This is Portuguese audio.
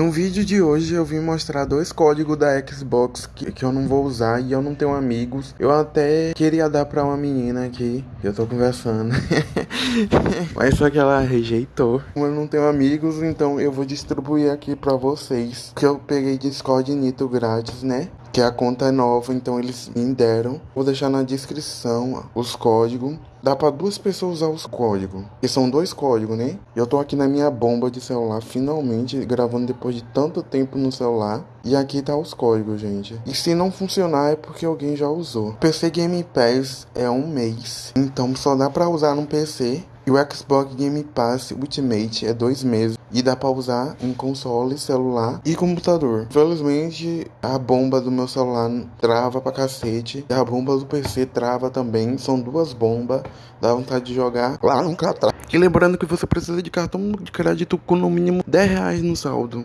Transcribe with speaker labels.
Speaker 1: No vídeo de hoje eu vim mostrar dois códigos da Xbox que, que eu não vou usar e eu não tenho amigos. Eu até queria dar pra uma menina aqui, que eu tô conversando. Mas só que ela rejeitou. Como eu não tenho amigos, então eu vou distribuir aqui pra vocês. Que eu peguei Discord Nito grátis, né? Que a conta é nova, então eles me deram. Vou deixar na descrição os códigos. Dá para duas pessoas usar os códigos, que são dois códigos, né? Eu tô aqui na minha bomba de celular, finalmente gravando depois de tanto tempo no celular. E aqui tá os códigos, gente. E se não funcionar é porque alguém já usou. PC Game Pass é um mês, então só dá para usar no PC. E o Xbox Game Pass Ultimate é dois meses e dá para usar em console, celular e computador. Infelizmente, a bomba do meu celular trava pra cacete e a bomba do PC trava também. São duas bombas, dá vontade de jogar lá nunca trava. E lembrando que você precisa de cartão de crédito com no mínimo 10 reais no saldo.